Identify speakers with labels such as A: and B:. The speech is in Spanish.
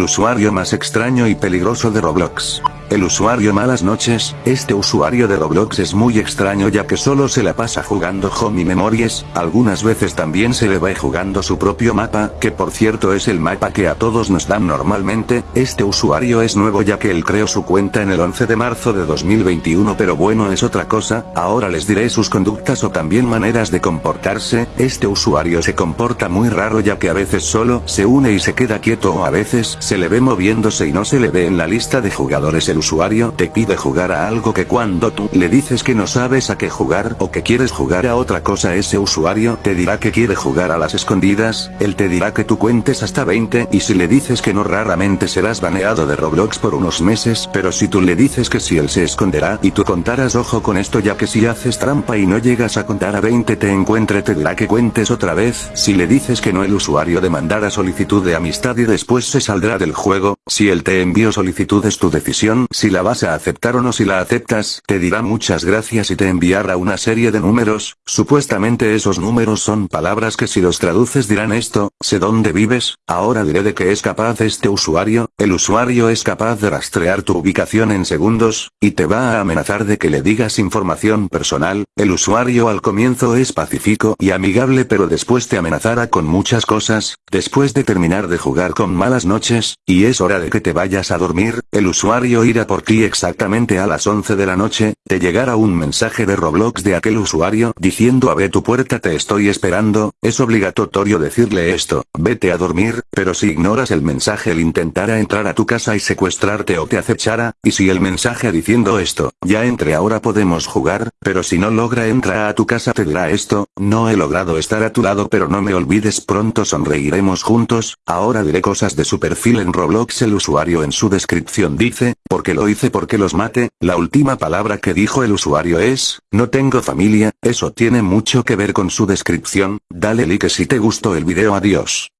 A: Usuario más extraño y peligroso de Roblox. El usuario malas noches, este usuario de Roblox es muy extraño ya que solo se la pasa jugando Home Memories, algunas veces también se le va jugando su propio mapa, que por cierto es el mapa que a todos nos dan normalmente, este usuario es nuevo ya que él creó su cuenta en el 11 de marzo de 2021 pero bueno es otra cosa, ahora les diré sus conductas o también maneras de comportarse, este usuario se comporta muy raro ya que a veces solo se une y se queda quieto o a veces se le ve moviéndose y no se le ve en la lista de jugadores usuario te pide jugar a algo que cuando tú le dices que no sabes a qué jugar o que quieres jugar a otra cosa ese usuario te dirá que quiere jugar a las escondidas, él te dirá que tú cuentes hasta 20 y si le dices que no raramente serás baneado de Roblox por unos meses. Pero si tú le dices que si él se esconderá y tú contarás ojo con esto ya que si haces trampa y no llegas a contar a 20 te encuentre te dirá que cuentes otra vez, si le dices que no el usuario demandará solicitud de amistad y después se saldrá del juego, si él te envió solicitud es tu decisión, si la vas a aceptar o no si la aceptas, te dirá muchas gracias y te enviará una serie de números, supuestamente esos números son palabras que si los traduces dirán esto, sé dónde vives, ahora diré de qué es capaz este usuario, el usuario es capaz de rastrear tu ubicación en segundos, y te va a amenazar de que le digas información personal, el usuario al comienzo es pacífico y amigable pero después te amenazará con muchas cosas, después de terminar de jugar con malas noches, y es hora de que te vayas a dormir, el usuario irá por ti exactamente a las 11 de la noche, te llegará un mensaje de Roblox de aquel usuario diciendo abre tu puerta te estoy esperando, es obligatorio decirle esto, vete a dormir, pero si ignoras el mensaje él intentará entrar a tu casa y secuestrarte o te acechará, y si el mensaje diciendo esto, ya entre ahora podemos jugar, pero si no logra entrar a tu casa te dirá esto, no he logrado estar a tu lado pero no me olvides pronto sonreiremos juntos, ahora diré cosas de su perfil en Roblox el usuario en su descripción. Dice, porque lo hice porque los mate, la última palabra que dijo el usuario es, no tengo familia, eso tiene mucho que ver con su descripción, dale like si te gustó el video. Adiós.